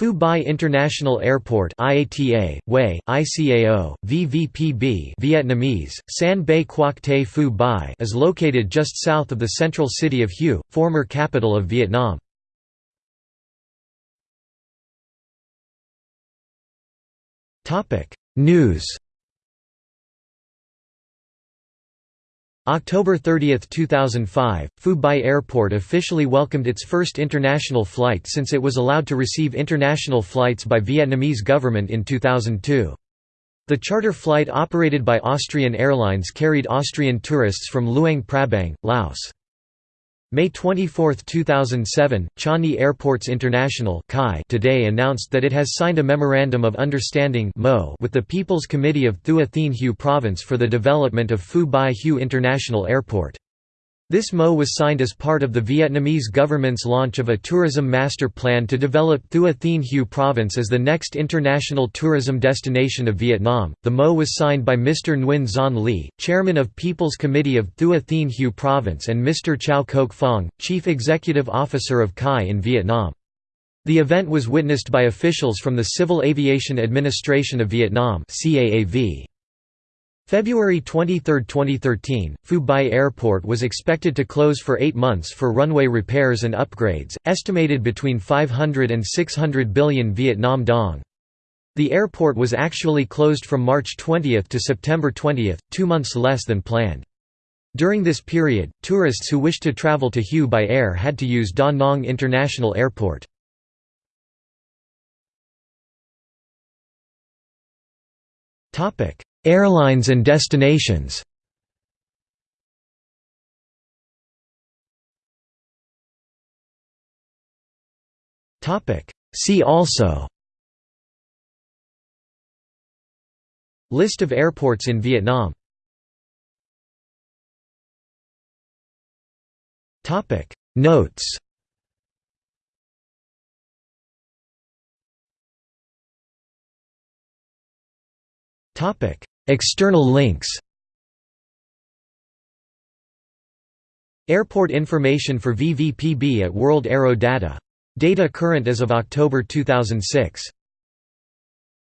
Phu Bai International Airport IATA, WAY, ICAO, VVPB Vietnamese, San Bay Quoc Te Phu Bai is located just south of the central city of Hue, former capital of Vietnam. News October 30, 2005, Phu Bai Airport officially welcomed its first international flight since it was allowed to receive international flights by Vietnamese government in 2002. The charter flight operated by Austrian Airlines carried Austrian tourists from Luang Prabang, Laos. May 24, 2007, Changi Airports International today announced that it has signed a Memorandum of Understanding with the People's Committee of Thua Thien Hue Province for the development of Phu Bai Hue International Airport. This MO was signed as part of the Vietnamese government's launch of a tourism master plan to develop Thua Thien Hue province as the next international tourism destination of Vietnam. The MO was signed by Mr. Nguyen Xuan Ly, chairman of People's Committee of Thua Thien Hue province and Mr. Chow Kok Phong, chief executive officer of CAI in Vietnam. The event was witnessed by officials from the Civil Aviation Administration of Vietnam CAAV. February 23, 2013, Phu Bai Airport was expected to close for eight months for runway repairs and upgrades, estimated between 500 and 600 billion Vietnam dong. The airport was actually closed from March 20 to September 20, two months less than planned. During this period, tourists who wished to travel to Hue by air had to use Da Nang International Airport. Topic: Airlines and destinations. See also List of airports in Vietnam Notes Topic External links Airport information for VVPB at World Aero Data. Data current as of October 2006